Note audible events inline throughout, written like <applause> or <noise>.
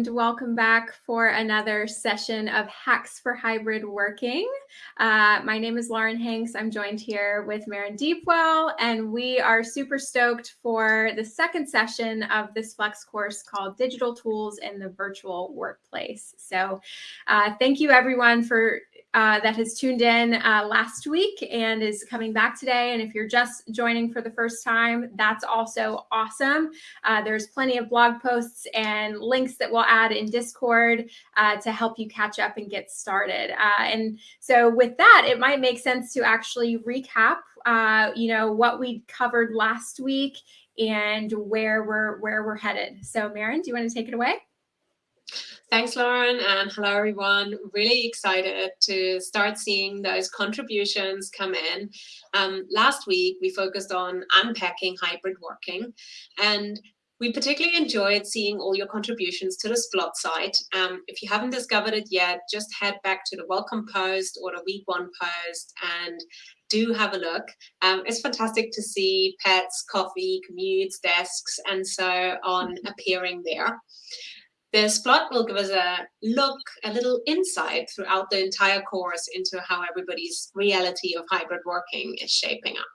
and welcome back for another session of Hacks for Hybrid Working. Uh, my name is Lauren Hanks. I'm joined here with Maren Deepwell, and we are super stoked for the second session of this Flex course called Digital Tools in the Virtual Workplace. So uh, thank you everyone for uh, that has tuned in uh, last week and is coming back today. And if you're just joining for the first time, that's also awesome. Uh, there's plenty of blog posts and links that we'll add in Discord uh, to help you catch up and get started. Uh, and so with that, it might make sense to actually recap, you know, what we covered last week and where we're where we're headed. So Maren, do you want to take it away? Thanks, Lauren, and hello, everyone. Really excited to start seeing those contributions come in. Um, last week, we focused on unpacking hybrid working, and we particularly enjoyed seeing all your contributions to the Splot site. Um, if you haven't discovered it yet, just head back to the welcome post or the week one post and do have a look. Um, it's fantastic to see pets, coffee, commutes, desks, and so on appearing there. This Splot will give us a look, a little insight throughout the entire course into how everybody's reality of hybrid working is shaping up.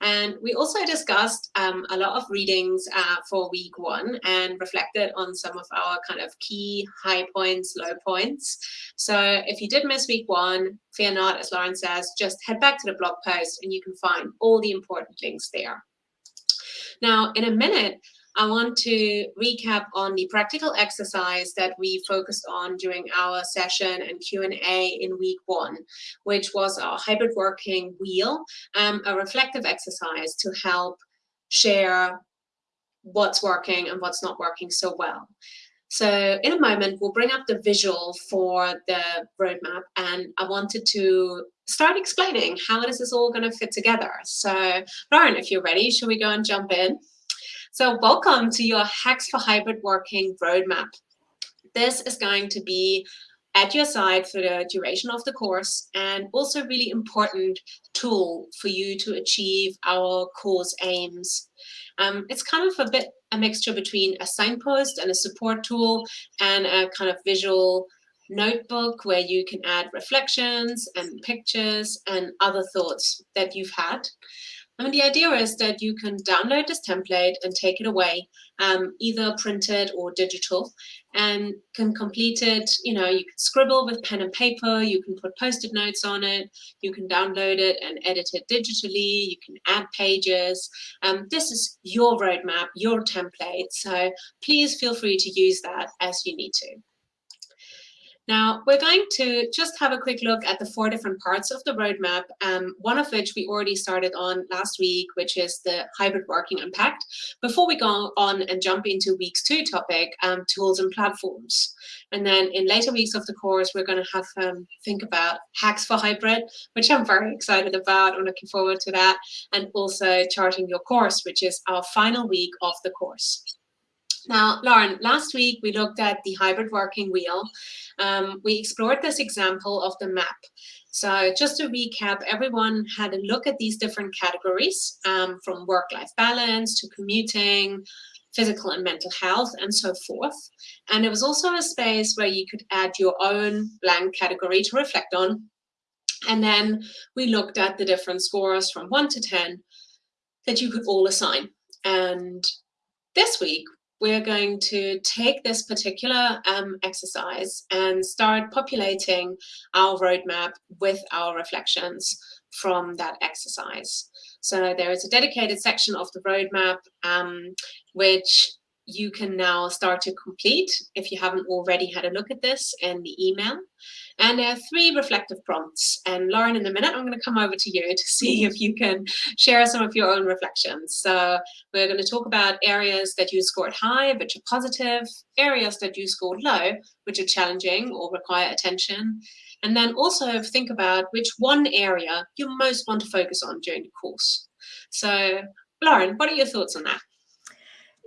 And we also discussed um, a lot of readings uh, for week one and reflected on some of our kind of key high points, low points. So if you did miss week one, fear not, as Lauren says, just head back to the blog post and you can find all the important links there. Now, in a minute, I want to recap on the practical exercise that we focused on during our session and Q&A in week one, which was our hybrid working wheel, um, a reflective exercise to help share what's working and what's not working so well. So in a moment, we'll bring up the visual for the roadmap and I wanted to start explaining how is this all going to fit together. So Lauren, if you're ready, should we go and jump in? So welcome to your Hacks for Hybrid Working roadmap. This is going to be at your side for the duration of the course and also really important tool for you to achieve our course aims. Um, it's kind of a bit a mixture between a signpost and a support tool and a kind of visual notebook where you can add reflections and pictures and other thoughts that you've had. I mean, the idea is that you can download this template and take it away, um, either printed or digital, and can complete it. You know, you can scribble with pen and paper, you can put post-it notes on it, you can download it and edit it digitally, you can add pages. Um, this is your roadmap, your template, so please feel free to use that as you need to. Now, we're going to just have a quick look at the four different parts of the roadmap, um, one of which we already started on last week, which is the hybrid working impact, Before we go on and jump into week's two topic, um, tools and platforms. And then in later weeks of the course, we're going to have um, think about hacks for hybrid, which I'm very excited about. I'm looking forward to that. And also charting your course, which is our final week of the course. Now, Lauren, last week we looked at the hybrid working wheel. Um, we explored this example of the map. So just to recap, everyone had a look at these different categories um, from work-life balance to commuting, physical and mental health, and so forth. And it was also a space where you could add your own blank category to reflect on. And then we looked at the different scores from 1 to 10 that you could all assign. And this week, we're going to take this particular um, exercise and start populating our roadmap with our reflections from that exercise. So there is a dedicated section of the roadmap um, which you can now start to complete if you haven't already had a look at this in the email. And there are three reflective prompts. And Lauren, in a minute, I'm going to come over to you to <laughs> see if you can share some of your own reflections. So we're going to talk about areas that you scored high, which are positive, areas that you scored low, which are challenging or require attention. And then also think about which one area you most want to focus on during the course. So Lauren, what are your thoughts on that?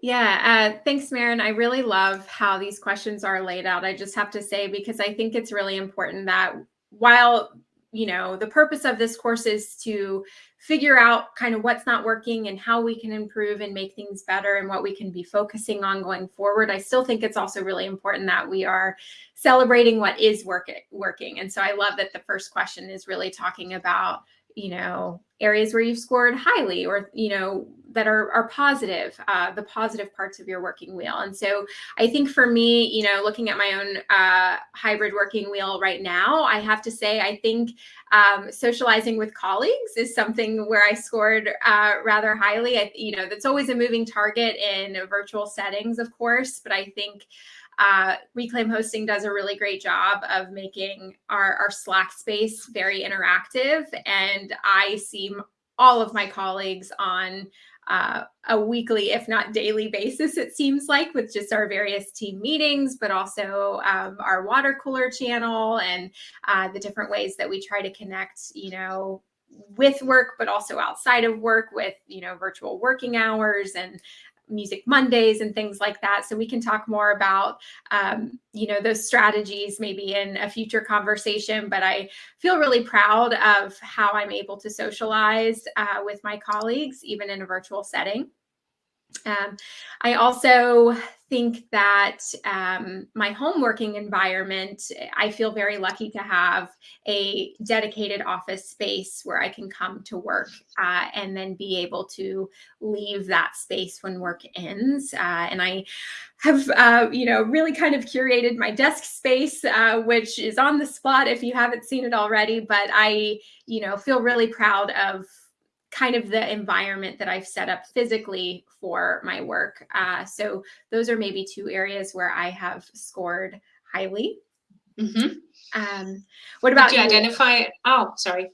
Yeah, uh, thanks, Maren. I really love how these questions are laid out. I just have to say, because I think it's really important that while you know, the purpose of this course is to figure out kind of what's not working and how we can improve and make things better and what we can be focusing on going forward. I still think it's also really important that we are celebrating what is working working. And so I love that the first question is really talking about you know, areas where you've scored highly or, you know, that are, are positive, uh, the positive parts of your working wheel. And so I think for me, you know, looking at my own uh, hybrid working wheel right now, I have to say, I think um, socializing with colleagues is something where I scored uh, rather highly. I, you know, that's always a moving target in virtual settings, of course, but I think uh, Reclaim Hosting does a really great job of making our, our Slack space very interactive. And I see all of my colleagues on uh, a weekly, if not daily basis, it seems like, with just our various team meetings, but also um, our water cooler channel and uh, the different ways that we try to connect, you know, with work, but also outside of work with, you know, virtual working hours and music mondays and things like that. So we can talk more about um, you know those strategies maybe in a future conversation but i feel really proud of how i'm able to socialize uh, with my colleagues even in a virtual setting um, I also think that um, my home working environment, I feel very lucky to have a dedicated office space where I can come to work uh, and then be able to leave that space when work ends. Uh, and I have, uh, you know, really kind of curated my desk space, uh, which is on the Splot if you haven't seen it already. But I, you know, feel really proud of kind of the environment that I've set up physically for my work. Uh, so those are maybe two areas where I have scored highly. Mm-hmm. Um, what about Did you, you identify? Oh, sorry.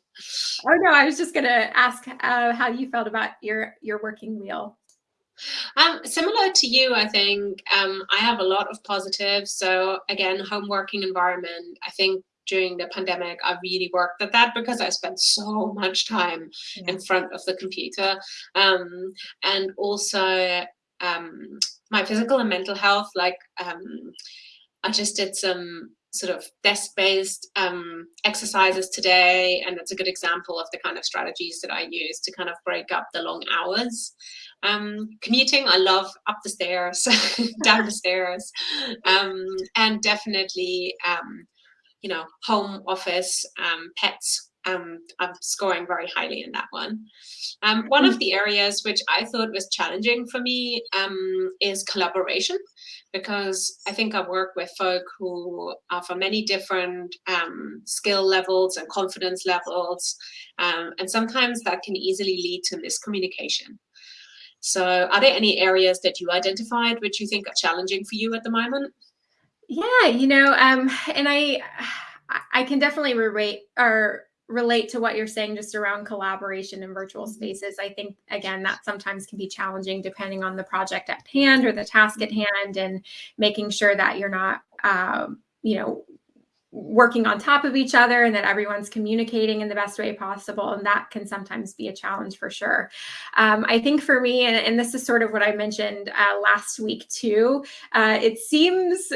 Oh no, I was just going to ask uh, how you felt about your your working wheel. Um, similar to you, I think um, I have a lot of positives. So again, home working environment. I think during the pandemic, I really worked at that because I spent so much time yeah. in front of the computer. Um, and also um, my physical and mental health, like um, I just did some sort of desk-based um, exercises today, and that's a good example of the kind of strategies that I use to kind of break up the long hours. Um, commuting, I love up the stairs, <laughs> down the stairs, <laughs> um, and definitely um, you know, home office, um, pets, um, I'm scoring very highly in that one. Um, one of the areas which I thought was challenging for me um, is collaboration, because I think I work with folk who are from many different um, skill levels and confidence levels, um, and sometimes that can easily lead to miscommunication. So are there any areas that you identified which you think are challenging for you at the moment? Yeah, you know, um, and I I can definitely relate or relate to what you're saying just around collaboration in virtual mm-hmm. spaces. I think again that sometimes can be challenging depending on the project at hand or the task at hand, and making sure that you're not, um, you know, working on top of each other and that everyone's communicating in the best way possible. And that can sometimes be a challenge for sure. Um, I think for me, and, and, this is sort of what I mentioned uh, last week too, uh, it seems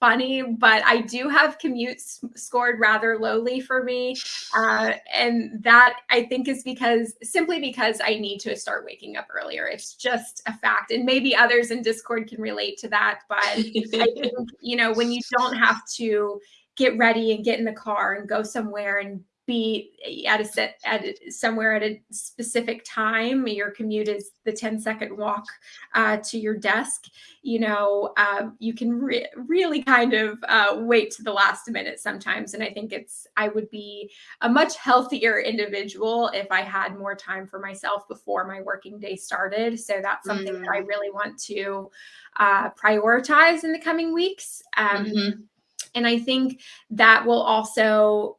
funny, but I do have commutes scored rather lowly for me. Uh, and that I think is because simply because I need to start waking up earlier. It's just a fact. And maybe others in Discord can relate to that. But I <laughs> think, you know, when you don't have to get ready and get in the car and go somewhere and be at a set at a, somewhere at a specific time. Your commute is the 10 second walk uh, to your desk. You know uh, you can re really kind of uh, wait to the last minute sometimes. And i think it's i would be a much healthier individual if i had more time for myself before my working day started. So that's something mm that i mm. really want to uh, prioritize in the coming weeks. Um, mm -hmm. and i think that will also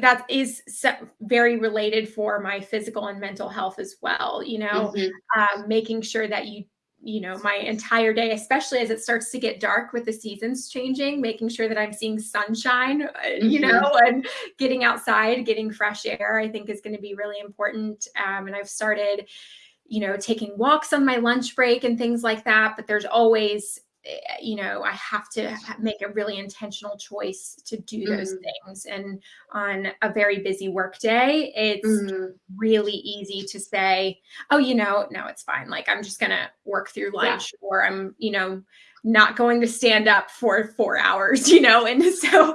that is very related for my physical and mental health as well you know mm-hmm. um, making sure that you you know my entire day especially as it starts to get dark with the seasons changing making sure that i'm seeing sunshine mm-hmm. you know and getting outside getting fresh air i think is going to be really important um, and i've started you know taking walks on my lunch break and things like that but there's always you know, I have to make a really intentional choice to do those mm. things. And on a very busy work day, it's mm. really easy to say, oh, you know, no, it's fine. Like I'm just going to work through lunch yeah. or I'm, you know, not going to stand up for four hours, <laughs> you know, and so,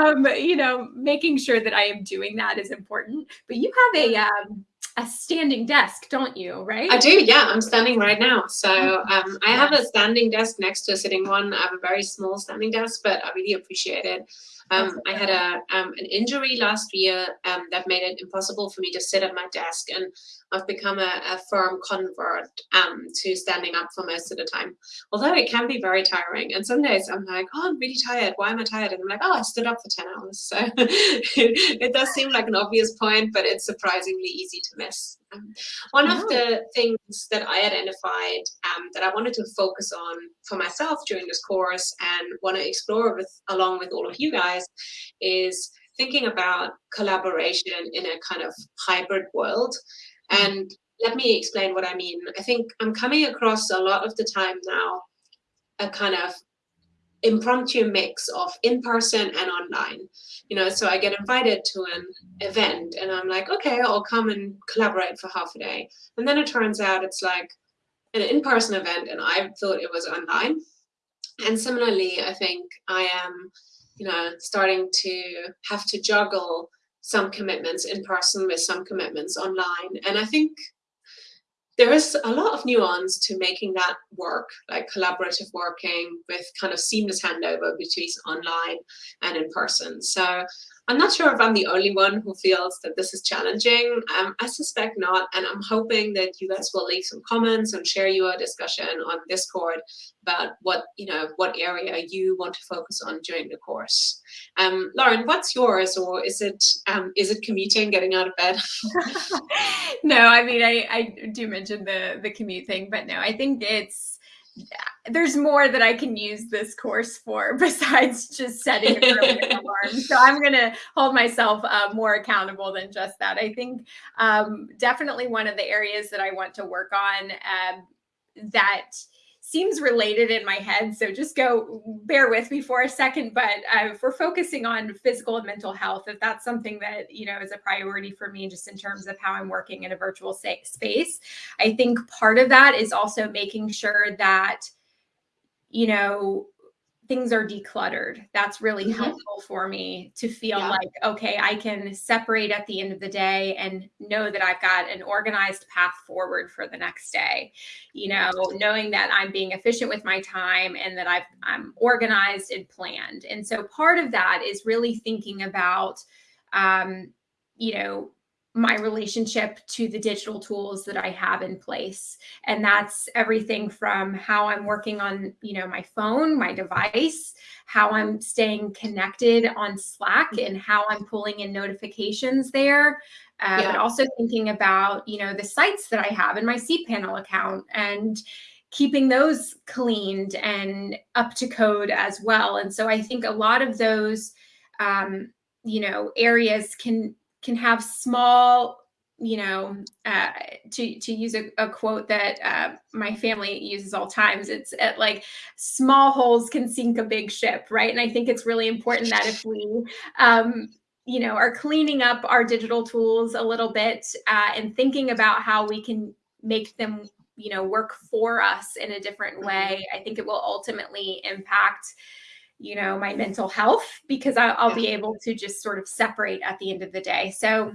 um, you know, making sure that I am doing that is important. But you have a um, a standing desk, don't you? Right? I do. Yeah, I'm standing right now. So oh, um, I have a standing desk next to a sitting one. I have a very small standing desk, but I really appreciate it. Um, I had a um, an injury last year um, that made it impossible for me to sit at my desk, and I've become a, a firm convert um, to standing up for most of the time. Although it can be very tiring, and some days I'm like, "Oh, I'm really tired. Why am I tired?" And I'm like, "Oh, I stood up for ten hours." So <laughs> it does seem like an obvious point, but it's surprisingly easy to miss. Um, one of the things that I identified um, that I wanted to focus on for myself during this course and want to explore with along with all of you guys is thinking about collaboration in a kind of hybrid world. Mm-hmm. And let me explain what I mean. I think I'm coming across a lot of the time now a kind of impromptu mix of in-person and online you know so i get invited to an event and i'm like okay i'll come and collaborate for half a day and then it turns out it's like an in-person event and i thought it was online and similarly i think i am you know starting to have to juggle some commitments in person with some commitments online and i think there is a lot of nuance to making that work, like collaborative working with kind of seamless handover between online and in person. So I'm not sure if I'm the only one who feels that this is challenging. Um, I suspect not, and I'm hoping that you guys will leave some comments and share your discussion on Discord about what you know what area you want to focus on during the course. Um, Lauren, what's yours, or is it um, is it commuting, getting out of bed? <laughs> <laughs> no, I mean I, I do mention the the commute thing, but no, I think it's there's more that I can use this course for <laughs> besides just setting an <laughs> alarm. So I'm going to hold myself uh, more accountable than just that. I think um, definitely one of the areas that I want to work on um, that seems related in my head. So just go bear with me for a second. But uh, if we're focusing on physical and mental health, if that's something that, you know, is a priority for me, just in terms of how I'm working in a virtual space, I think part of that is also making sure that, you know, things are decluttered. That's really mm-hmm. helpful for me to feel yeah. like, okay, I can separate at the end of the day and know that I've got an organized path forward for the next day. You know, knowing that I'm being efficient with my time and that I've, I'm organized and planned. And so part of that is really thinking about, um, you know, my relationship to the digital tools that I have in place. And that's everything from how I'm working on, you know, my phone, my device, how I'm staying connected on Slack and how I'm pulling in notifications there. Uh, yeah. But also thinking about, you know, the sites that I have in my cPanel account and keeping those cleaned and up to code as well. And so I think a lot of those, um, you know, areas can can have small you know, uh, to to use a, a quote that uh, my family uses all times, it's at like small holes can sink a big ship, right? And I think it's really important that if we, um, you know, are cleaning up our digital tools a little bit uh, and thinking about how we can make them, you know, work for us in a different mm-hmm. way, I think it will ultimately impact you know, my mental health because I'll, I'll be able to just sort of separate at the end of the day. So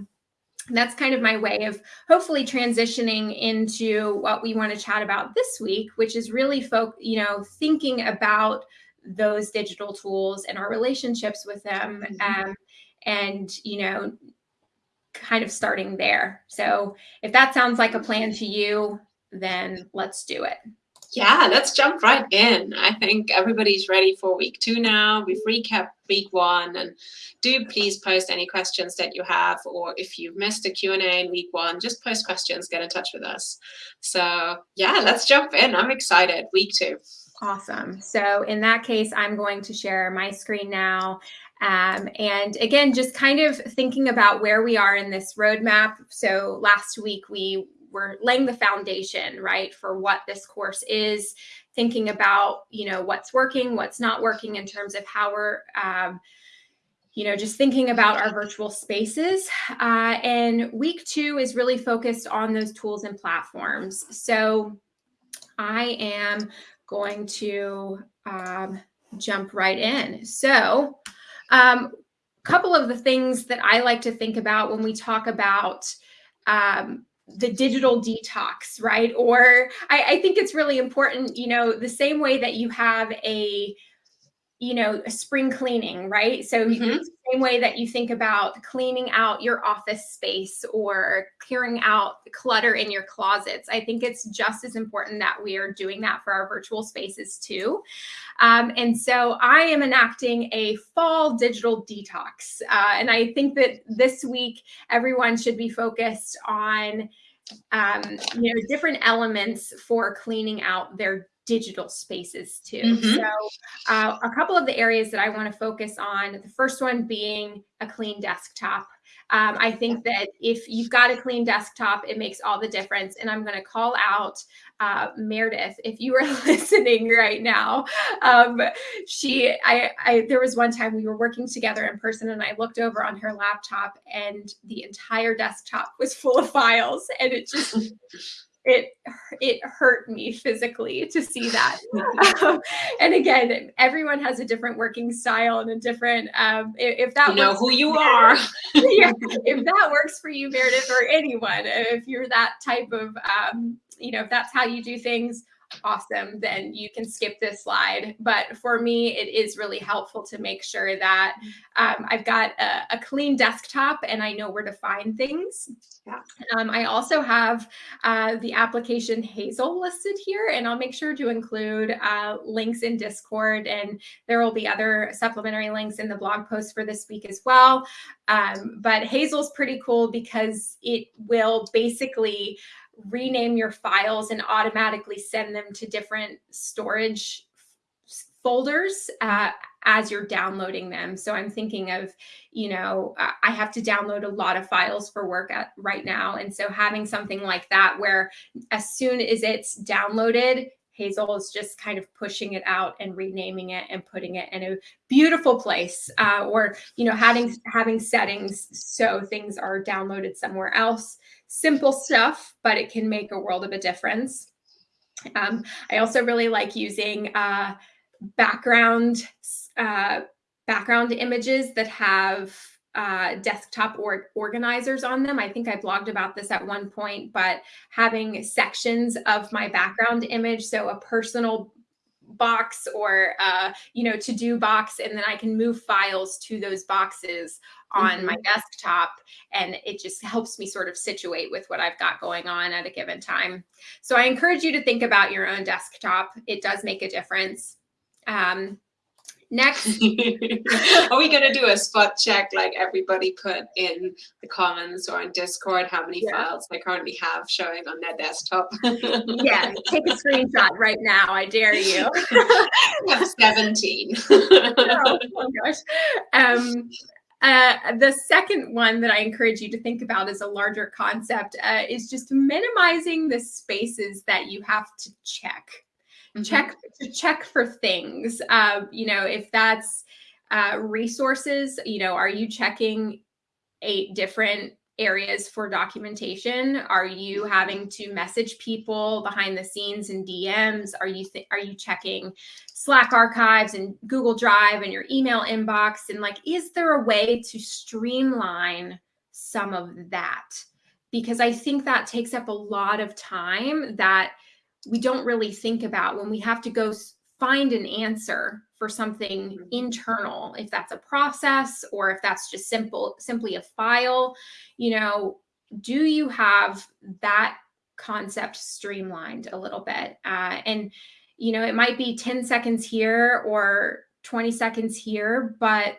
that's kind of my way of hopefully transitioning into what we want to chat about this week, which is really folk, you know, thinking about those digital tools and our relationships with them. Mm-hmm. Um, and, you know, kind of starting there. So if that sounds like a plan to you, then let's do it. Yeah, let's jump right in. I think everybody's ready for week two now. We've recapped week one and do please post any questions that you have or if you've missed a Q&A in week one, just post questions, get in touch with us. So yeah, let's jump in. I'm excited. Week two. Awesome. So in that case, I'm going to share my screen now. Um, and again, just kind of thinking about where we are in this roadmap. So last week we we're laying the foundation, right, for what this course is, thinking about, you know, what's working, what's not working in terms of how we're, um, you know, just thinking about our virtual spaces. Uh, and week two is really focused on those tools and platforms. So I am going to um, jump right in. So a um, couple of the things that I like to think about when we talk about um, the digital detox, right? Or I, I think it's really important, you know, the same way that you have a you know, spring cleaning, right? So mm -hmm. the same way that you think about cleaning out your office space or clearing out clutter in your closets. I think it's just as important that we are doing that for our virtual spaces too. Um, and so I am enacting a fall digital detox. Uh, and I think that this week, everyone should be focused on um, you know, different elements for cleaning out their digital spaces too. Mm-hmm. So, uh, a couple of the areas that I want to focus on the first one being a clean desktop. Um, I think that if you've got a clean desktop, it makes all the difference. And I'm going to call out uh, Meredith if you are <laughs> listening right now. Um, she, I, I, there was one time we were working together in person, and I looked over on her laptop, and the entire desktop was full of files, and it just <laughs> it it hurt me physically to see that. <laughs> um, and again, everyone has a different working style and a different. Um, if, if that you know who you are, <laughs> yeah, if that works for you, Meredith, or anyone, if you're that type of, um, you know, if that's how you do things, awesome, then you can skip this slide. But for me, it is really helpful to make sure that um, I've got a, a, clean desktop and I know where to find things. Yeah. Um, I also have uh, the application Hazel listed here, and I'll make sure to include uh, links in Discord, and there will be other supplementary links in the blog post for this week as well. Um, but Hazel's pretty cool because it will basically rename your files and automatically send them to different storage folders uh, as you're downloading them. So I'm thinking of, you know, I have to download a lot of files for work at, right now. And so having something like that where as soon as it's downloaded, Hazel is just kind of pushing it out and renaming it and putting it in a beautiful place uh, or, you know, having, having settings so things are downloaded somewhere else. Simple stuff, but it can make a world of a difference. Um, I also really like using uh, background uh, background images that have uh, desktop or organizers on them. I think I blogged about this at one point, but having sections of my background image, so a personal box or uh, you know to do box and then i can move files to those boxes on mm -hmm. my mm-hmm. desktop and it just helps me sort of situate with what i've got going on at a given time so i encourage you to think about your own desktop it does make a difference um, Next. <laughs> Are we going to do a spot check like everybody put in the comments or on Discord how many yeah. files they currently have showing on their desktop? <laughs> yeah, take a screenshot right now. I dare you. <laughs> I have 17. oh, oh, gosh. Um, uh, the second one that I encourage you to think about as a larger concept uh, is just minimizing the spaces that you have to check mm-hmm. check to check for things. Uh, you know, if that's uh, resources, you know, are you checking eight different areas for documentation? Are you having to message people behind the scenes and DMs? Are you are you checking Slack archives and Google Drive and your email inbox? And like, is there a way to streamline some of that? Because I think that takes up a lot of time that we don't really think about when we have to go find an answer for something mm-hmm. internal if that's a process or if that's just simple simply a file you know do you have that concept streamlined a little bit uh, and you know it might be 10 seconds here or 20 seconds here but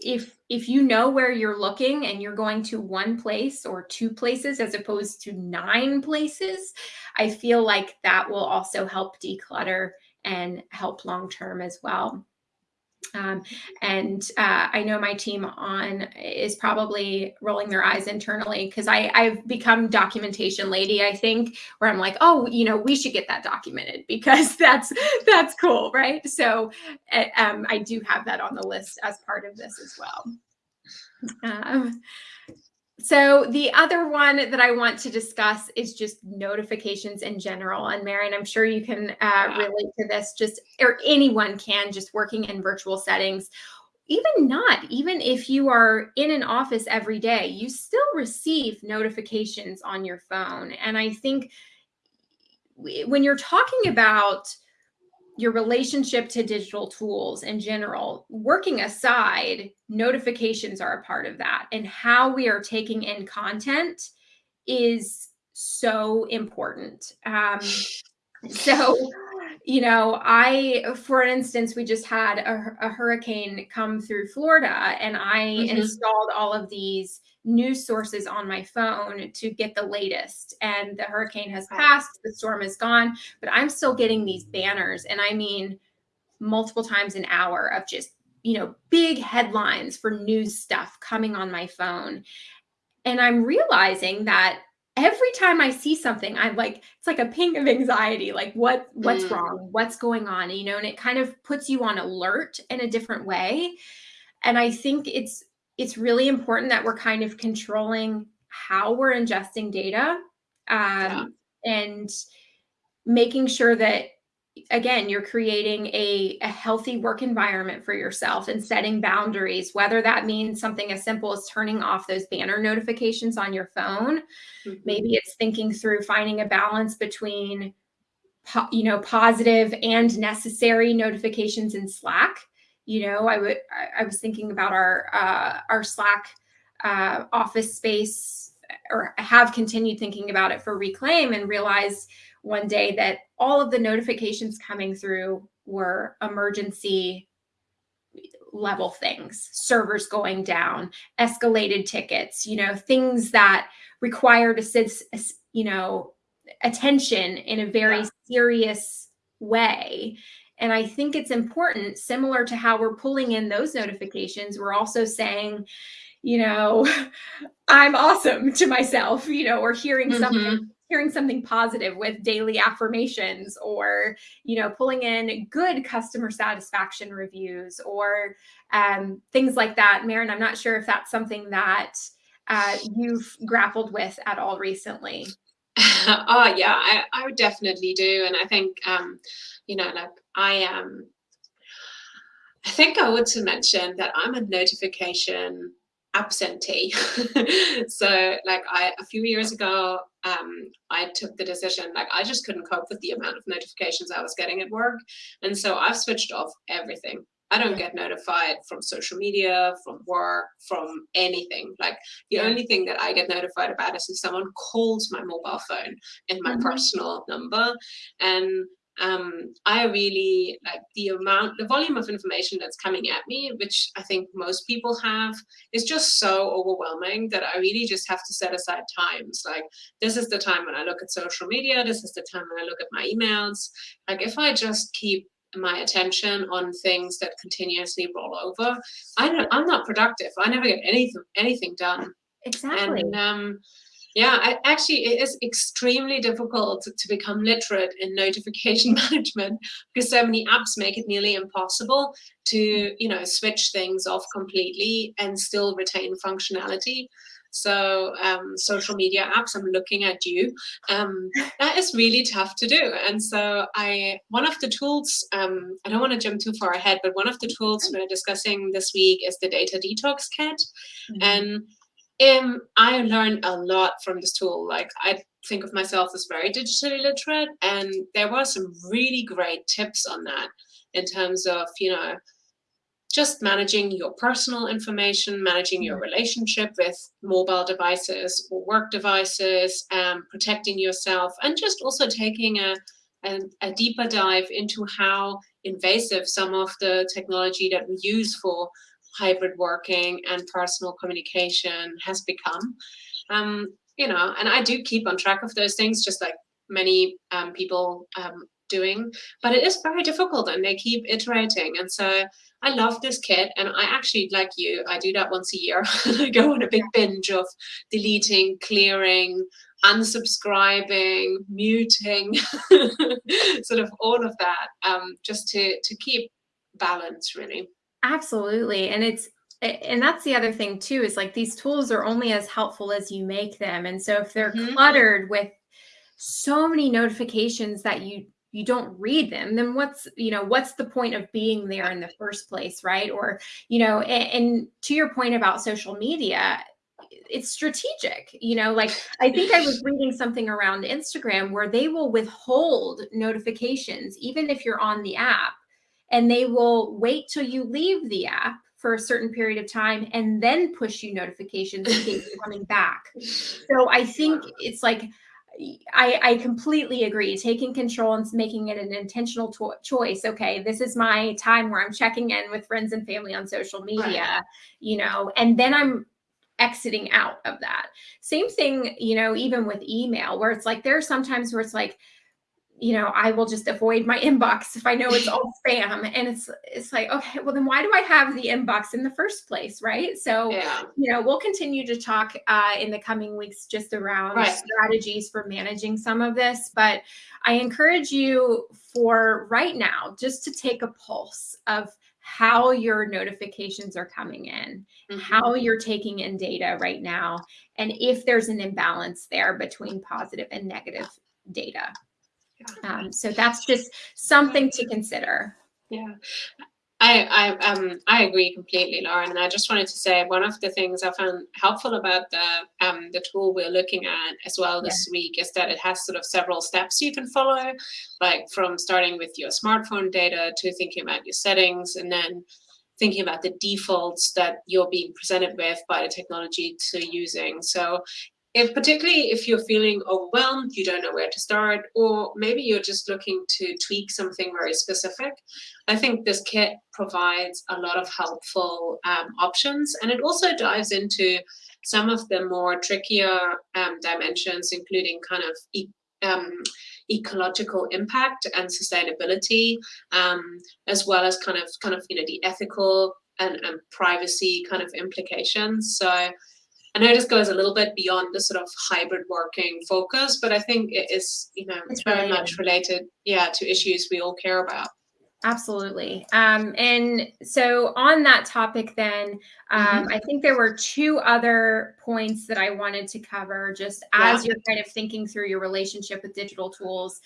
if if you know where you're looking and you're going to one place or two places as opposed to nine places i feel like that will also help declutter and help long term as well Um, and uh, I know my team on is probably rolling their eyes internally because I've become documentation lady. I think where I'm like, oh, you know, we should get that documented <laughs> because that's that's cool, right? So um, I do have that on the list as part of this as well. Um, so the other one that I want to discuss is just notifications in general. And Maren, I'm sure you can uh, relate to this. Just or anyone can, just working in virtual settings. Even not, even if you are in an office every day, you still receive notifications on your phone. And I think when you're talking about your relationship to digital tools in general, working aside, notifications are a part of that. And how we are taking in content is so important. Um, <sighs> so, you know, I, for instance, we just had a, a hurricane come through Florida and I mm-hmm. installed all of these news sources on my phone to get the latest. And the hurricane has passed, the storm is gone, but I'm still getting these banners. And I mean, multiple times an hour of just, you know, big headlines for news stuff coming on my phone. And I'm realizing that every time I see something, I'm like, it's like a ping of anxiety. Like, what what's mm. wrong? What's going on? You know, and it kind of puts you on alert in a different way. And I think it's it's really important that we're kind of controlling how we're ingesting data um, yeah. and making sure that again you're creating a, a healthy work environment for yourself and setting boundaries whether that means something as simple as turning off those banner notifications on your phone mm-hmm. maybe it's thinking through finding a balance between you know positive and necessary notifications in slack you know i would i, was thinking about our uh, our slack uh, office space or have continued thinking about it for reclaim and realized one day that all of the notifications coming through were emergency level things servers going down escalated tickets you know things that required assist, you know attention in a very yeah. serious way and I think it's important, similar to how we're pulling in those notifications, we're also saying, you know, <laughs> I'm awesome to myself, you know, or hearing mm-hmm. something hearing something positive with daily affirmations or you know pulling in good customer satisfaction reviews or um, things like that Maren, i'm not sure if that's something that uh, you've grappled with at all recently <laughs> oh yeah I, I would definitely do and i think um, you know like I am. Um, I think I want to mention that I'm a notification absentee. <laughs> so like I a few years ago, um, I took the decision like I just couldn't cope with the amount of notifications I was getting at work, and so I've switched off everything. I don't get notified from social media, from work, from anything. Like the only thing that I get notified about is if someone calls my mobile phone in my mm-hmm. personal number. And um, I really like the amount, the volume of information that's coming at me, which I think most people have, is just so overwhelming that I really just have to set aside times. Like, this is the time when I look at social media, this is the time when I look at my emails. Like, if I just keep my attention on things that continuously roll over, I don't, I'm not productive. I never get anything anything done. Exactly. And um, yeah, I, actually, it is extremely difficult to, to become literate in notification <laughs> management because so many apps make it nearly impossible to, you know, switch things off completely and still retain functionality. So um, social media apps, I'm looking at you. Um, that is really tough to do. And so I, one of the tools, um, I don't want to jump too far ahead, but one of the tools we're discussing this week is the Data Detox Kit. Mm-hmm. And um, I learned a lot from this tool. Like I think of myself as very digitally literate, and there were some really great tips on that in terms of you know just managing your personal information, managing your relationship with mobile devices or work devices, um, protecting yourself, and just also taking a, a, a deeper dive into how invasive some of the technology that we use for hybrid working and personal communication has become. Um, you know, and I do keep on track of those things, just like many um, people um, doing, but it is very difficult and they keep iterating. And so I love this kit and I actually, like you, I do that once a year. <laughs> I go on a big binge of deleting, clearing, unsubscribing, muting, <laughs> sort of all of that, um, just to, to keep balance really. Absolutely. And it's, and that's the other thing too, is like these tools are only as helpful as you make them. And so if they're mm -hmm. cluttered with so many notifications that you you don't read them then what's you know what's the point of being there in the first place right or you know and, and to your point about social media it's strategic you know like i think i was <laughs> reading something around instagram where they will withhold notifications even if you're on the app and they will wait till you leave the app for a certain period of time and then push you notifications in case you're coming back so i think it's like I, I completely agree. Taking control and making it an intentional choice. Okay, this is my time where I'm checking in with friends and family on social media, right. you know, and then I'm exiting out of that. Same thing, you know, even with email, where it's like there are sometimes where it's like, you know, I will just avoid my <laughs> inbox if I know it's all spam. And it's it's like, okay, well then why do I have the inbox in the first place, right? So, yeah. you know, we'll continue to talk uh, in the coming weeks just around right. strategies for managing some of this. But I encourage you for right now just to take a pulse of how your notifications are coming in, mm -hmm. how you're taking in data right now, and if there's an imbalance there between positive and negative data. Um, so that's just something to consider. Yeah. I, I um I agree completely, Lauren. And I just wanted to say one of the things I found helpful about the um the tool we're looking at as well this yeah. week is that it has sort of several steps you can follow, like from starting with your smartphone data to thinking about your settings and then thinking about the defaults that you're being presented with by the technology to using. So if particularly if you're feeling overwhelmed, you don't know where to start, or maybe you're just looking to tweak something very specific, I think this kit provides a lot of helpful um, options. And it also dives into some of the more trickier um, dimensions, including kind of e um, ecological impact and sustainability, um, as well as kind of kind of you know the ethical and, and privacy kind of implications. So I know this goes a little bit beyond the sort of hybrid working focus, but I think it is, you know, it's very much related, yeah, to issues we all care about. Absolutely. Um, and so on that topic, then, um, mm-hmm. I think there were two other points that I wanted to cover just as yeah. you're kind of thinking through your relationship with digital tools.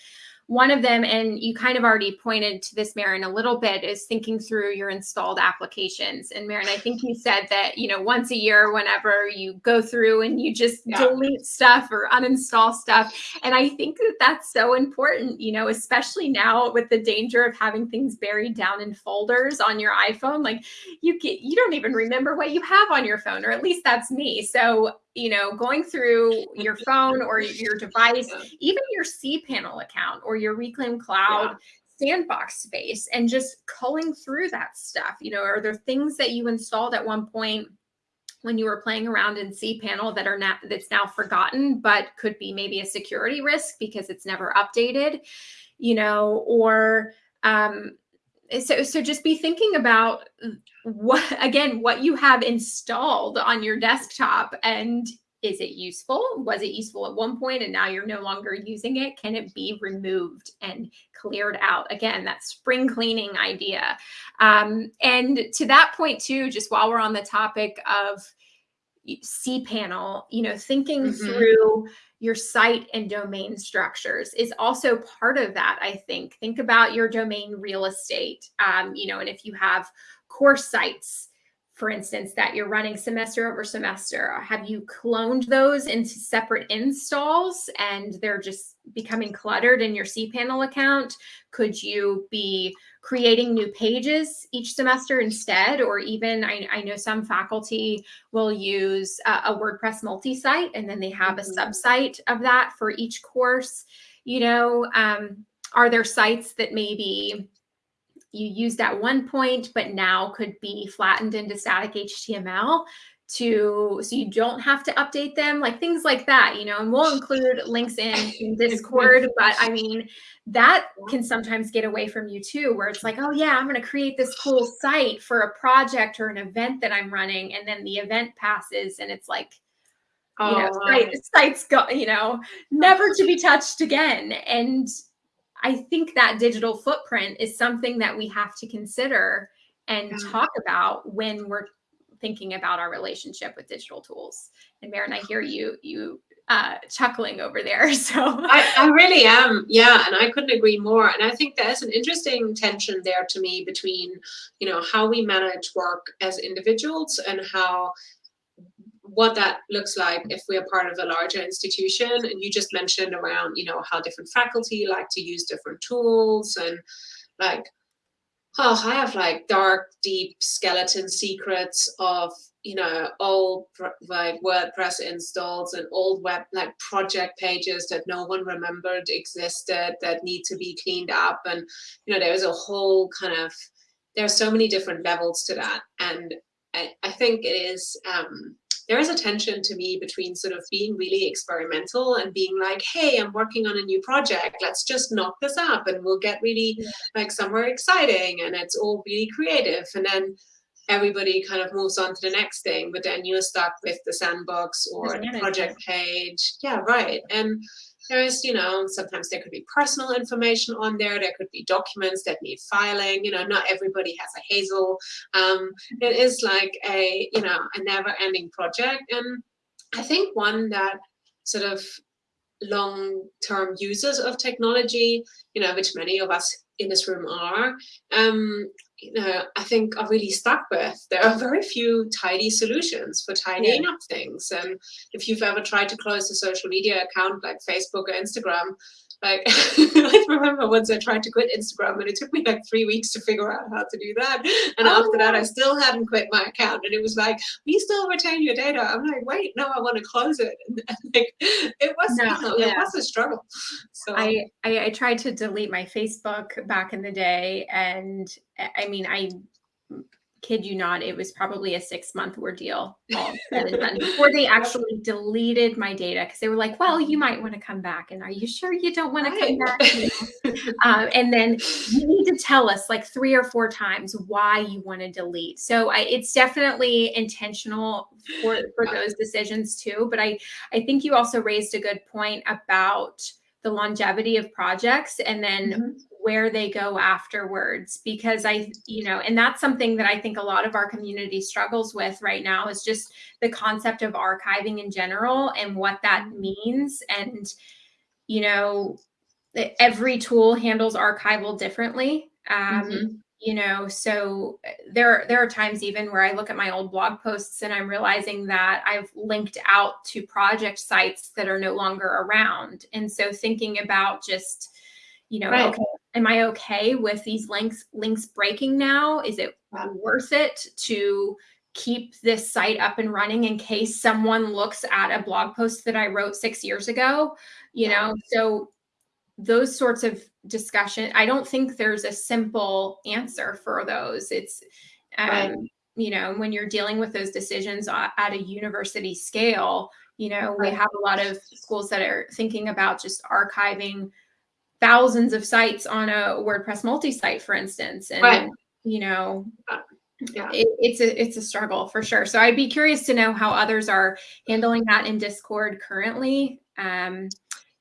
One of them, and you kind of already pointed to this, Maren, a little bit, is thinking through your installed applications. And Maren, I think you said that, you know, once a year, whenever you go through and you just yeah. delete stuff or uninstall stuff. And I think that that's so important, you know, especially now with the danger of having things buried down in folders on your iPhone. Like you get, you don't even remember what you have on your phone, or at least that's me. So you know, going through your <laughs> phone or your device, even your cPanel account or your Reclaim Cloud yeah. sandbox space, and just culling through that stuff. You know, are there things that you installed at one point when you were playing around in cPanel that are now that's now forgotten, but could be maybe a security risk because it's never updated, you know, or um, so so just be thinking about what again what you have installed on your desktop and is it useful? Was it useful at one point and now you're no longer using it? Can it be removed and cleared out? Again that spring cleaning idea. Um, and to that point too just while we're on the topic of cpanel you know thinking mm-hmm. through your site and domain structures is also part of that i think think about your domain real estate um, you know and if you have course sites for instance that you're running semester over semester have you cloned those into separate installs and they're just becoming cluttered in your cpanel account could you be creating new pages each semester instead, or even I, I know some faculty will use a, a WordPress multi-site and then they have mm -hmm. a mm-hmm. subsite of that for each course. You know, um, are there sites that maybe you used at one point, but now could be flattened into static HTML to so you don't have to update them like things like that you know and we'll include links in, in discord but i mean that can sometimes get away from you too where it's like oh yeah i'm going to create this cool site for a project or an event that i'm running and then the event passes and it's like you know oh, site, sites go you know never to be touched again and i think that digital footprint is something that we have to consider and talk about when we're thinking about our relationship with digital tools. And Maren, I hear you you uh, chuckling over there. <laughs> So I, I really am, yeah, and I couldn't agree more. And I think there's an interesting tension there to me between, you know, how we manage work as individuals and how what that looks like if we're part of a larger institution. And you just mentioned around, you know, how different faculty like to use different tools and like oh, I have like dark, deep skeleton secrets of, you know, old like WordPress installs and old web like project pages that no one remembered existed that need to be cleaned up. And, you know, there's a whole kind of, there are so many different levels to that. And I, I think it is, um, there is a tension to me between sort of being really experimental and being like, hey, I'm working on a new project. Let's just knock this up and we'll get really yeah. like somewhere exciting and it's all really creative. And then everybody kind of moves on to the next thing, but then you're stuck with the sandbox or the project page. Yeah, right. And there's, you know, sometimes there could be personal information on there. There could be documents that need filing. You know, not everybody has a Hazel. Um, it is like a, you know, a never-ending project. And I think one that sort of long-term users of technology, you know, which many of us in this room are, um, you know, I think are really stuck with. There are very few tidy solutions for tidying yeah. up things. And if you've ever tried to close a social media account like Facebook or Instagram, like <laughs> I remember once I tried to quit Instagram and it took me like three weeks to figure out how to do that. And oh. after that, I still hadn't quit my account. And it was like, we still retain your data. I'm like, wait, no, I want to close it. <laughs> And, like, it was, no, you know, yeah. it was a struggle. So I, I, I tried to delete my Facebook back in the day. And I mean, I kid you not, it was probably a six month ordeal <laughs> all said and done before they actually deleted my data because they were like, well, you might want to come back. And are you sure you don't want to come back? um, and then you need to tell us like three or four times why you want to delete. So I, it's definitely intentional for, for those decisions too. But I, I think you also raised a good point about the longevity of projects and then mm -hmm where they go afterwards because i you know and that's something that i think a lot of our community struggles with right now is just the concept of archiving in general and what that mm-hmm. means and you know every tool handles archival differently um, mm-hmm. you know so uh, there there are times even where i look at my old blog posts and i'm realizing that i've linked out to project sites that are no longer around and so thinking about just you know right. okay am I okay with these links links breaking now? Is it worth it to keep this site up and running in case someone looks at a blog post that I wrote six years ago? You know, so those sorts of discussion, I don't think there's a simple answer for those. It's um, right. you know, when you're dealing with those decisions at a university scale, you know, right. we have a lot of schools that are thinking about just archiving thousands of sites on a WordPress multi-site, for instance. And, right. you know, uh, yeah. It, it's a it's a struggle for sure. So I'd be curious to know how others are handling that in Discord currently. Um,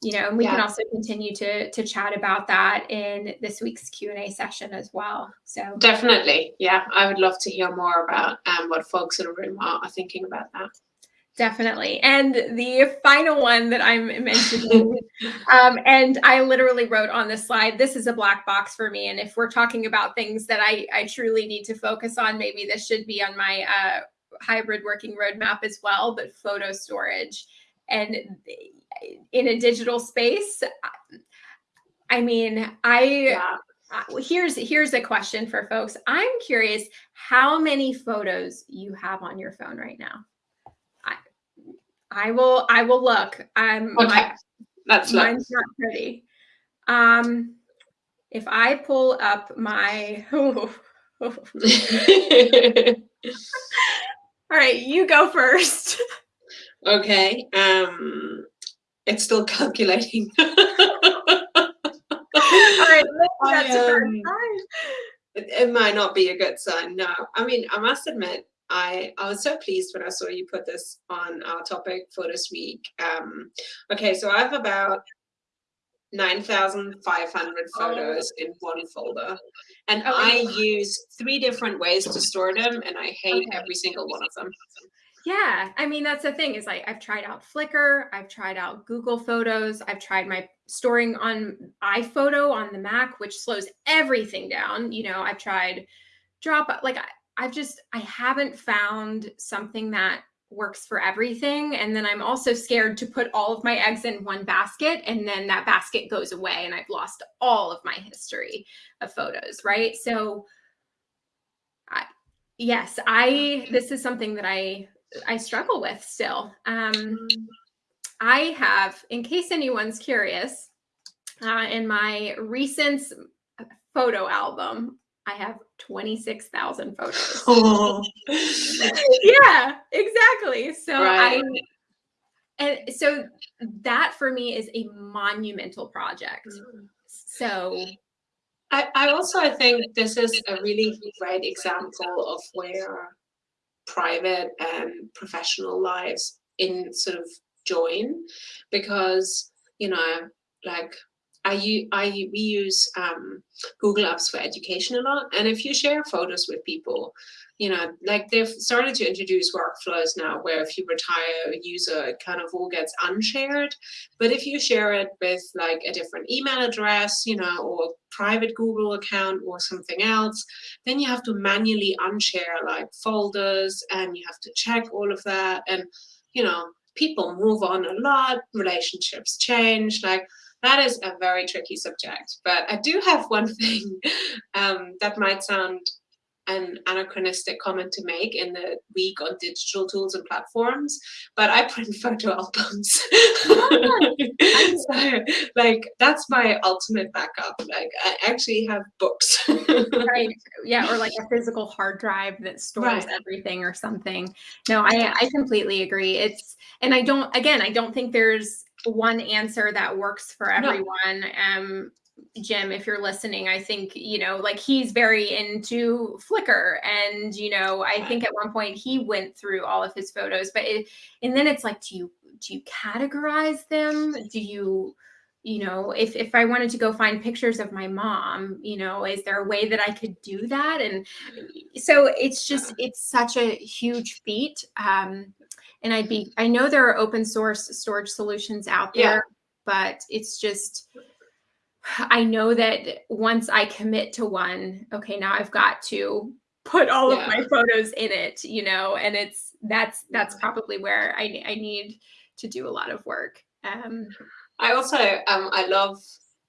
you know, and we yeah. can also continue to to chat about that in this week's Q and A session as well. So definitely, yeah, I would love to hear more about um, what folks in the room are, are thinking about that. Definitely. And the final one that I'm mentioning, um, and I literally wrote on the slide, this is a black box for me. And if we're talking about things that I, I truly need to focus on, maybe this should be on my uh, hybrid working roadmap as well, but photo storage. And in a digital space, I mean, I yeah. Uh, here's here's a question for folks. I'm curious how many photos you have on your phone right now. I will. I will look. Um, okay, my, that's mine's not pretty. Um, if I pull up my, <laughs> oh, oh. <laughs> All right, you go first. <laughs> okay. Um, it's still calculating. All right, that's I, um, it, it might not be a good sign. No, I mean, I must admit, I, I was so pleased when I saw you put this on our topic for this week. Um, okay, so I have about 9,500 photos in one folder. And okay. I use three different ways to store them, and I hate okay. every single one of them. Yeah, I mean that's the thing is like I've tried out Flickr, I've tried out Google Photos, I've tried my storing on iPhoto on the Mac, which slows everything down. You know, I've tried Drop like I, I've just I haven't found something that works for everything. And then I'm also scared to put all of my eggs in one basket and then that basket goes away and I've lost all of my history of photos, right? So I, yes, I this is something that I I struggle with still. Um I have, in case anyone's curious, uh, in my recent photo album, I have 26,000 photos. Oh. <laughs> yeah, exactly. So right. I and so that for me is a monumental project. So I, I also I think this is a really great example of where private and professional lives in sort of join because you know like I, I we use um, Google Apps for education a lot, and if you share photos with people, you know, like they've started to introduce workflows now where if you retire a user, it kind of all gets unshared. But if you share it with like a different email address, you know, or private Google account or something else, then you have to manually unshare like folders, and you have to check all of that, and you know, people move on a lot, relationships change, like that is a very tricky subject. But I do have one <laughs> thing um, that might sound an anachronistic comment to make in the week on digital tools and platforms, but I print <laughs> photo albums. <laughs> so, like that's my ultimate backup. Like I actually have books. right. Yeah, or like a physical hard drive that stores right. everything or something. No, I I completely agree. It's and I don't again, I don't think there's one answer that works for everyone. No. Um, Jim, if you're listening, I think, you know, like he's very into Flickr. And, you know, I think at one point he went through all of his photos, but it, and then it's like, do you, do you categorize them? Do you, you know, if, if I wanted to go find pictures of my mom, you know, is there a way that I could do that? And so it's just, it's such a huge feat. Um, and I'd be I know there are open source storage solutions out there, yeah. but it's just I know that once I commit to one, okay, now I've got to put all yeah. of my photos in it, you know, and it's that's that's probably where I I need to do a lot of work. Um I also um I love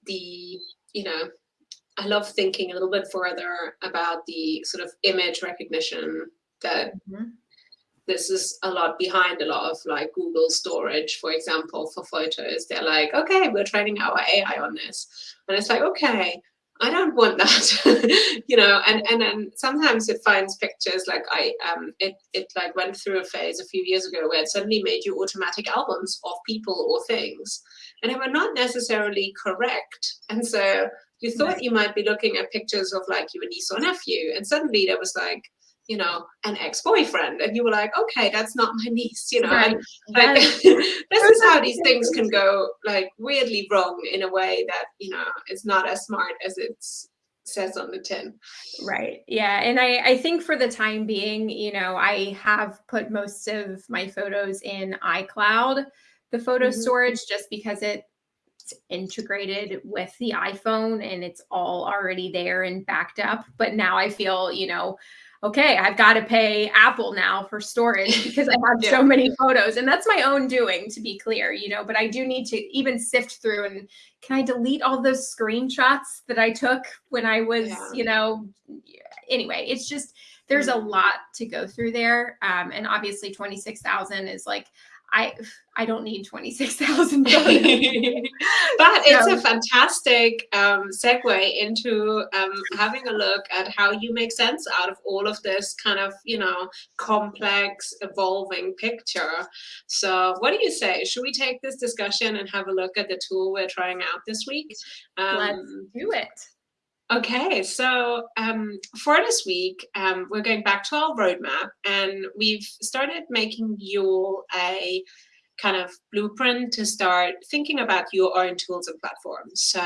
the, you know, I love thinking a little bit further about the sort of image recognition that mm-hmm this is a lot behind a lot of like Google storage, for example, for photos. They're like, okay, we're training our AI on this. And it's like, okay, I don't want that, <laughs> you know, and, and then sometimes it finds pictures like I, um, it, it like went through a phase a few years ago where it suddenly made you automatic albums of people or things and they were not necessarily correct. And so you thought you might be looking at pictures of like your niece or nephew and suddenly there was like you know, an ex-boyfriend. And you were like, okay, that's not my niece, you know. Right. And like <laughs> this is how these things can go like weirdly wrong in a way that, you know, it's not as smart as it's says on the tin. Right. Yeah. And I, I think for the time being, you know, I have put most of my photos in iCloud, the photo mm-hmm. storage, just because it integrated with the iPhone and it's all already there and backed up. But now I feel, you know, okay, I've got to pay Apple now for storage <laughs> because I have yeah. so many photos. And that's my own doing, to be clear, you know, but I do need to even sift through and can I delete all those screenshots that I took when I was, yeah. you know, anyway, it's just there's a lot to go through there. Um, and obviously 26,000 is like, I I don't need 26,000. <laughs> but it's a fantastic um, segue into um, having a look at how you make sense out of all of this kind of, you know, complex, evolving picture. So what do you say? Should we take this discussion and have a look at the tool we're trying out this week? Um, Let's do it. Okay, so um, for this week, um, we're going back to our roadmap and we've started making you a kind of blueprint to start thinking about your own tools and platforms. So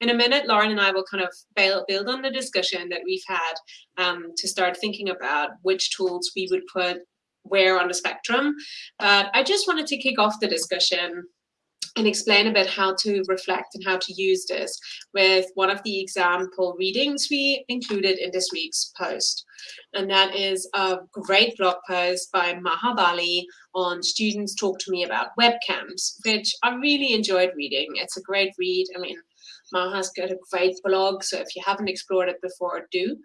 in a minute, Lauren and I will kind of build on the discussion that we've had um, to start thinking about which tools we would put where on the spectrum. But I just wanted to kick off the discussion and explain a bit how to reflect and how to use this with one of the example readings we included in this week's post. And that is a great blog post by Maha Bali on students talk to me about webcams, which I really enjoyed reading. It's a great read. I mean, Maha's got a great blog, so if you haven't explored it before, do.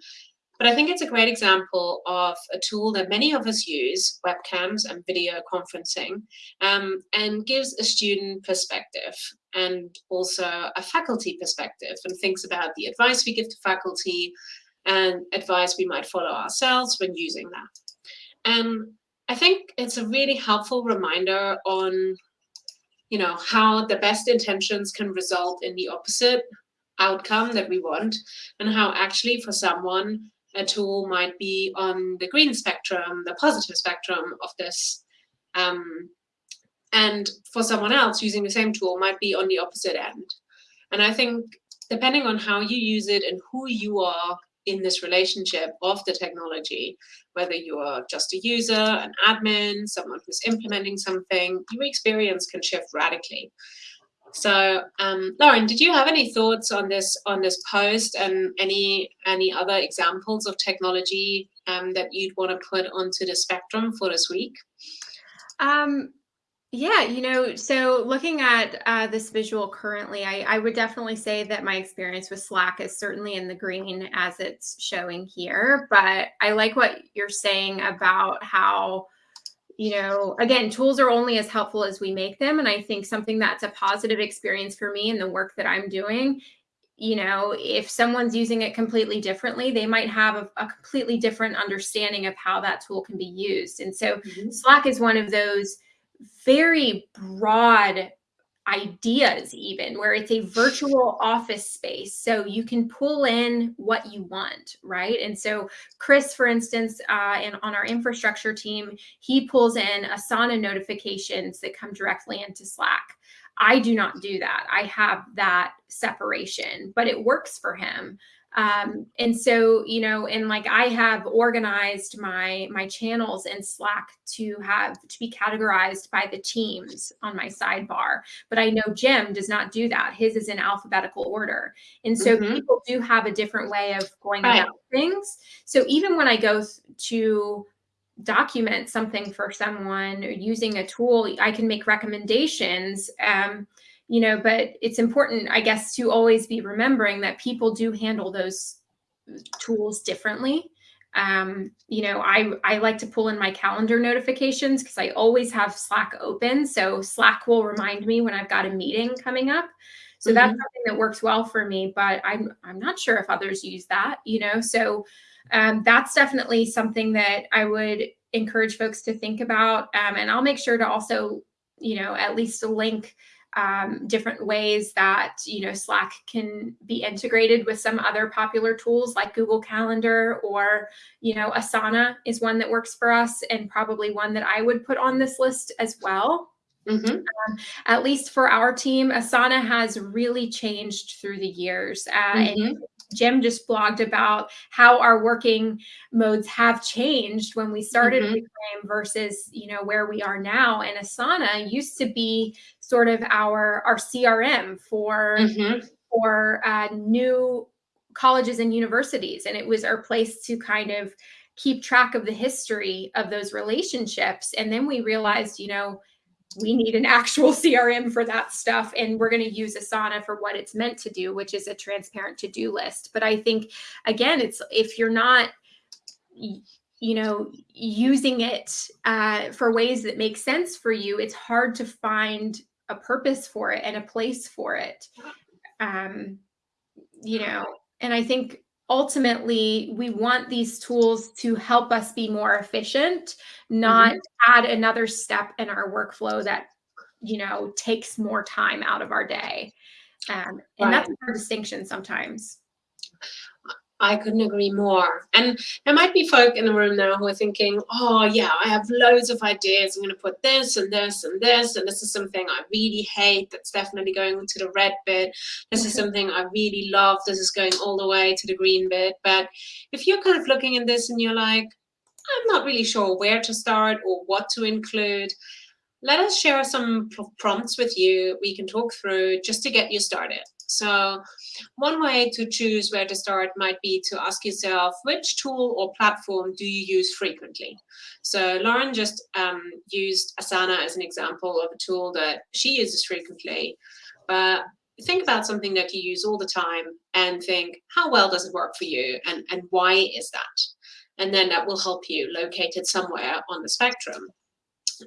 But I think it's a great example of a tool that many of us use, webcams and video conferencing, um, and gives a student perspective and also a faculty perspective and thinks about the advice we give to faculty and advice we might follow ourselves when using that. And I think it's a really helpful reminder on you know, how the best intentions can result in the opposite outcome that we want and how actually for someone a tool might be on the green spectrum, the positive spectrum of this. Um, and for someone else, using the same tool might be on the opposite end. And I think depending on how you use it and who you are in this relationship of the technology, whether you are just a user, an admin, someone who's implementing something, your experience can shift radically. So, um, Lauren, did you have any thoughts on this on this post and any any other examples of technology um, that you'd want to put onto the spectrum for this week? Um, yeah, you know, so looking at uh, this visual currently, I, I would definitely say that my experience with Slack is certainly in the green as it's showing here. But I like what you're saying about how you know, again, tools are only as helpful as we make them. And I think something that's a positive experience for me in the work that I'm doing, you know, if someone's using it completely differently, they might have a, a completely different understanding of how that tool can be used. And so mm -hmm. Slack is one of those very broad ideas even where it's a virtual office space. So you can pull in what you want right? And so chris for instance uh, and on our infrastructure team he pulls in asana notifications that come directly into slack. I do not do that. I have that separation but it works for him um, and so, you know, and like I have organized my my channels in Slack to have to be categorized by the teams on my sidebar. But I know Jim does not do that. His is in alphabetical order. And so mm -hmm. people do have a different way of going right. about things. So even when I go to document something for someone or using a tool, I can make recommendations. Um, you know, but it's important, I guess, to always be remembering that people do handle those tools differently. Um, you know, I, I like to pull in my calendar notifications because I always have Slack open. So Slack will remind me when I've got a meeting coming up. So mm -hmm. that's mm-hmm. something that works well for me, but I'm, I'm not sure if others use that, you know, so um, that's definitely something that I would encourage folks to think about. Um, and I'll make sure to also, you know, at least link um, different ways that you know Slack can be integrated with some other popular tools like Google Calendar or you know Asana is one that works for us and probably one that I would put on this list as well. Mm -hmm. um, at least for our team, Asana has really changed through the years. Uh, mm -hmm. Jim just blogged about how our working modes have changed when we started mm -hmm. Reclaim versus you know where we are now. And Asana used to be sort of our our CRM for mm -hmm. for uh, new colleges and universities, and it was our place to kind of keep track of the history of those relationships. And then we realized, you know, we need an <laughs> actual CRM for that stuff. And we're going to use Asana for what it's meant to do, which is a transparent to-do list. But I think, again, it's if you're not you know, using it uh, for ways that make sense for you, it's hard to find a purpose for it and a place for it. Um, you know, and I think ultimately we want these tools to help us be more efficient, not mm-hmm. add another step in our workflow that, you know, takes more time out of our day. Um, and right. that's a hard distinction sometimes. I couldn't agree more. And there might be folk in the room now who are thinking, oh, yeah, I have loads of ideas. I'm going to put this and this and this. And this is something I really hate. That's definitely going to the red bit. This is <laughs> something I really love. This is going all the way to the green bit. But if you're kind of looking at this and you're like, I'm not really sure where to start or what to include, let us share some prompts with you we can talk through just to get you started. So one way to choose where to start might be to ask yourself, which tool or platform do you use frequently? So Lauren just um, used Asana as an example of a tool that she uses frequently, but think about something that you use all the time and think, how well does it work for you and, and why is that? And then that will help you locate it somewhere on the spectrum.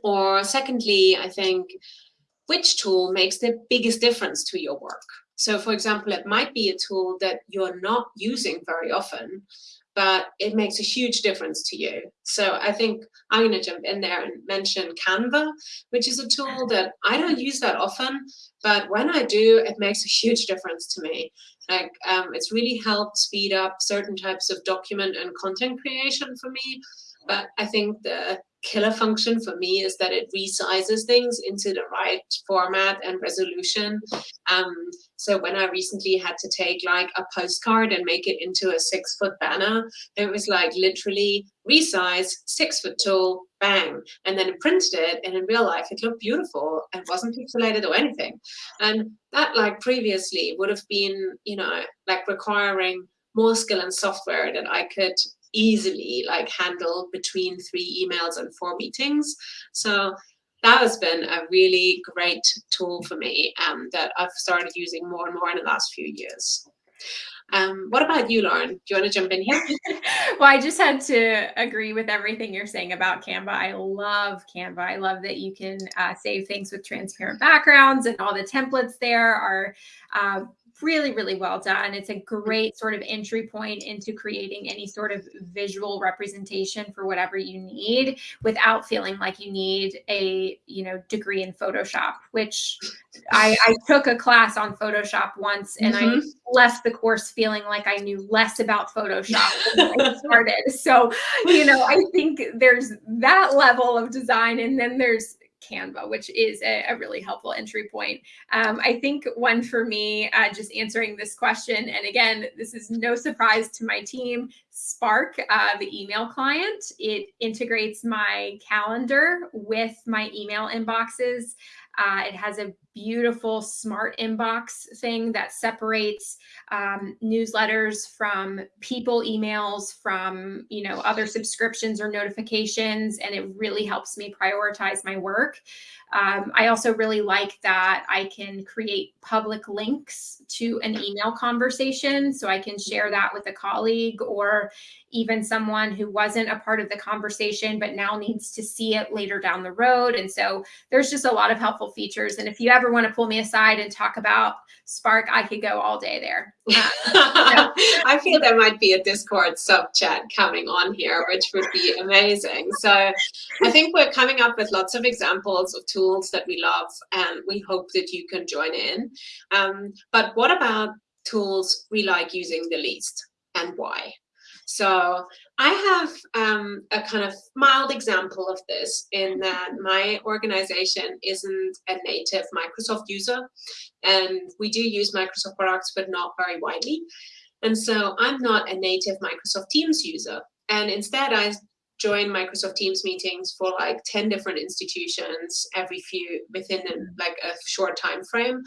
Or secondly, I think, which tool makes the biggest difference to your work? So for example, it might be a tool that you're not using very often, but it makes a huge difference to you. So I think I'm going to jump in there and mention Canva, which is a tool that I don't use that often, but when I do, it makes a huge difference to me. Like um, it's really helped speed up certain types of document and content creation for me. But I think the killer function for me is that it resizes things into the right format and resolution. Um, so when I recently had to take like a postcard and make it into a six foot banner, it was like literally resize, six foot tall, bang. And then it printed it and in real life it looked beautiful and wasn't pixelated or anything. And that like previously would have been, you know, like requiring more skill and software that I could easily like handle between three emails and four meetings. So that has been a really great tool for me um, that I've started using more and more in the last few years. Um, what about you, Lauren? Do you want to jump in here? <laughs> well, I just had to agree with everything you're saying about Canva. I love Canva. I love that you can uh, save things with transparent backgrounds and all the templates there are uh, really, really well done. It's a great sort of entry point into creating any sort of visual representation for whatever you need without feeling like you need a, you know, degree in Photoshop, which I, I took a class on Photoshop once and mm-hmm. I left the course feeling like I knew less about Photoshop <laughs> when I started. So, you know, I think there's that level of design and then there's Canva, which is a, a really helpful entry point. Um, I think one for me, uh, just answering this question, and again, this is no surprise to my team, Spark, uh, the email client. It integrates my calendar with my email inboxes. Uh, it has a beautiful smart inbox thing that separates um, newsletters from people emails from you know other subscriptions or notifications and it really helps me prioritize my work um, I also really like that I can create public links to an email conversation. So I can share that with a colleague or even someone who wasn't a part of the conversation, but now needs to see it later down the road. And so there's just a lot of helpful features. And if you ever want to pull me aside and talk about Spark, I could go all day there. <laughs> I feel there might be a Discord sub chat coming on here, which would be amazing. So I think we're coming up with lots of examples of tools that we love, and we hope that you can join in. Um, but what about tools we like using the least and why? So I have um, a kind of mild example of this in that my organization isn't a native Microsoft user, and we do use Microsoft products, but not very widely. And so I'm not a native Microsoft Teams user. And instead, I join Microsoft Teams meetings for like 10 different institutions every few within like a short time frame.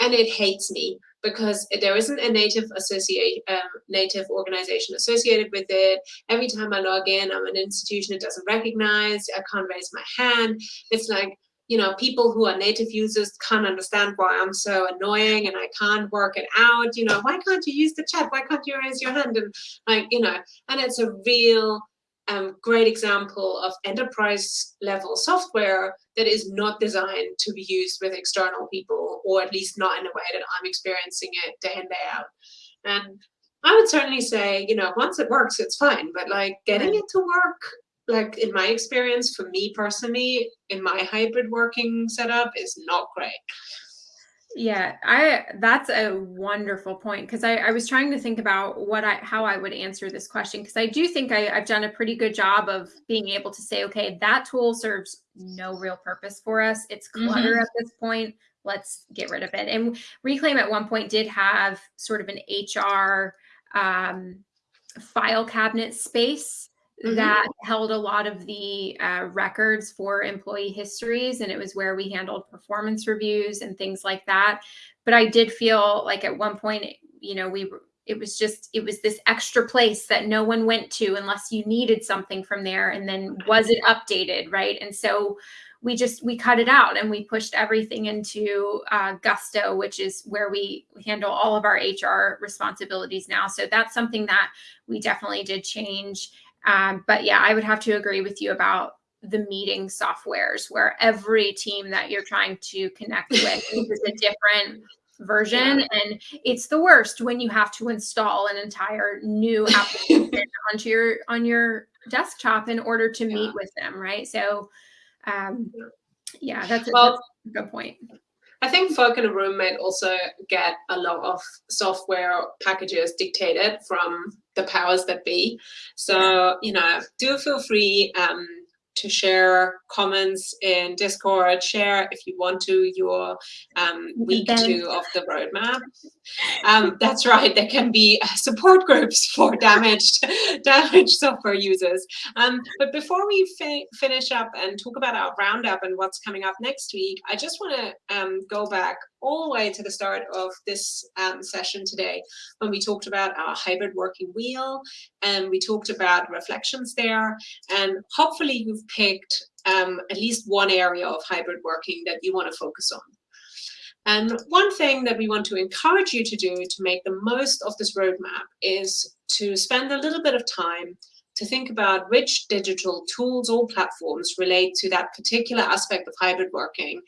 And it hates me because there isn't a native associate um, native organization associated with it. Every time I log in, I'm an institution it doesn't recognize. I can't raise my hand. It's like you know people who are native users can't understand why I'm so annoying and I can't work it out. You know why can't you use the chat? Why can't you raise your hand? And like you know, and it's a real um, great example of enterprise level software that is not designed to be used with external people, or at least not in a way that I'm experiencing it day in, day out. And I would certainly say, you know, once it works, it's fine. But like getting it to work, like in my experience, for me personally, in my hybrid working setup, is not great. Yeah, I that's a wonderful point because I, I was trying to think about what I how I would answer this question because I do think I, I've done a pretty good job of being able to say, okay, that tool serves no real purpose for us. It's clutter mm-hmm. at this point. Let's get rid of it. And Reclaim at one point did have sort of an HR um, file cabinet space mm-hmm. that held a lot of the uh, records for employee histories and it was where we handled performance reviews and things like that. But i did feel like at one point you know we it was just it was this extra place that no one went to unless you needed something from there and then was it updated right? And so we just we cut it out and we pushed everything into uh, gusto which is where we handle all of our hr responsibilities now. So that's something that we definitely did change um, but yeah, I would have to agree with you about the meeting softwares where every team that you're trying to connect <laughs> with is a different version. Yeah. and it's the worst when you have to install an entire new <laughs> application onto your on your desktop in order to meet with them right? So um yeah that's, well, that's a good point I think folk in a room might also get a lot of software packages dictated from the powers that be. So, you know, do feel free um, to share comments in Discord, share if you want to your um, week two of the roadmap. Um, that's right, there can be uh, support groups <laughs> for damaged, damaged software users. Um, but before we fi finish up and talk about our roundup and what's coming up next week, I just want to um, go back all the way to the start of this um, session today when we talked about our hybrid working wheel and we talked about reflections there. And hopefully you've picked um, at least one area of hybrid working that you want to focus on. And one thing that we want to encourage you to do to make the most of this roadmap is to spend a little bit of time to think about which digital tools or platforms relate to that particular aspect of hybrid working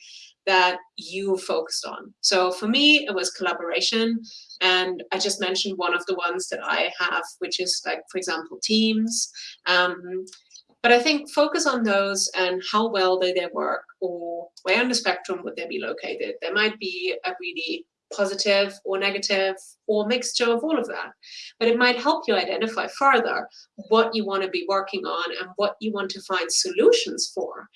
that you focused on. So for me, it was collaboration. And I just mentioned one of the ones that I have, which is like, for example, Teams. Um, but I think focus on those and how well do they work or where on the spectrum would they be located. There might be a really positive or negative or mixture of all of that. But it might help you identify further what you want to be working on and what you want to find solutions for.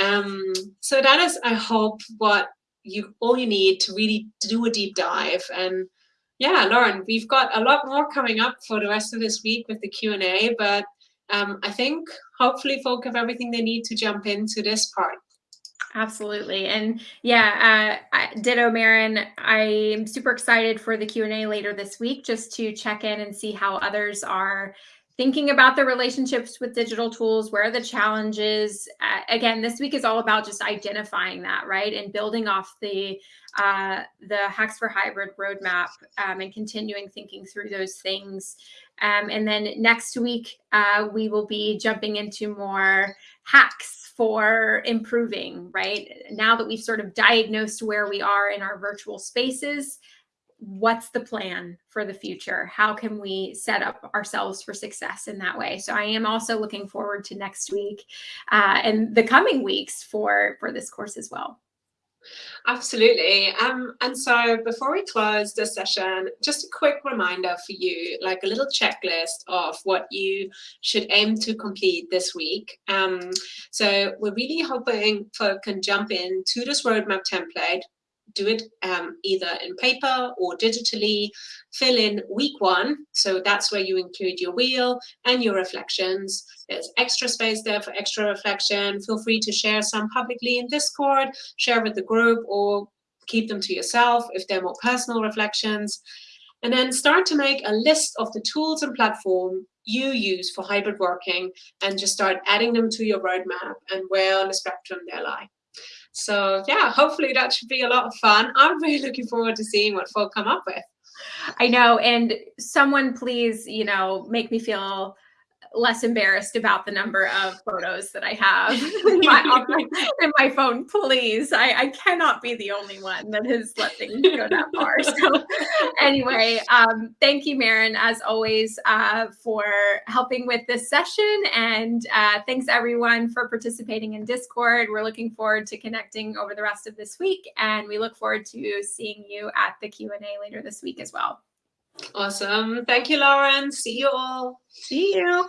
Um, so that is, I hope, what you all you need to really do a deep dive. And yeah, Lauren, we've got a lot more coming up for the rest of this week with the Q&A, but um, I think hopefully folk have everything they need to jump into this part. Absolutely. And yeah, uh, ditto, Maren. I'm super excited for the Q&A later this week just to check in and see how others are thinking about the relationships with digital tools where are the challenges? Uh, again this week is all about just identifying that right? And building off the uh, the hacks for hybrid roadmap um, and continuing thinking through those things. Um, and then next week uh, we will be jumping into more hacks for improving right? Now that we've sort of diagnosed where we are in our virtual spaces what's the plan for the future? How can we set up ourselves for success in that way? So I am also looking forward to next week uh, and the coming weeks for for this course as well. Absolutely. Um, and so before we close this session, just a quick reminder for you, like a little checklist of what you should aim to complete this week. Um, so we're really hoping folk can jump in to this roadmap template, do it um, either in paper or digitally, fill in week one. So that's where you include your wheel and your reflections. There's extra space there for extra reflection. Feel free to share some publicly in Discord, share with the group or keep them to yourself if they're more personal reflections. And then start to make a list of the tools and platform you use for hybrid working and just start adding them to your roadmap and where on the spectrum they lie. So yeah, hopefully that should be a lot of fun. <laughs> I'm really looking forward to seeing what folk come up with. I know. And someone please, you know, make me feel less embarrassed about the number of photos that I have <laughs> in, my, in my, phone. Please, I, I, cannot be the only one that has let things go that far. <laughs> So, anyway, um, thank you, Maren, as always, uh, for helping with this session, and uh, thanks everyone for participating in Discord. We're looking forward to connecting over the rest of this week, and we look forward to seeing you at the Q and A later this week as well. Awesome. Thank you, Lauren. See you all. See you.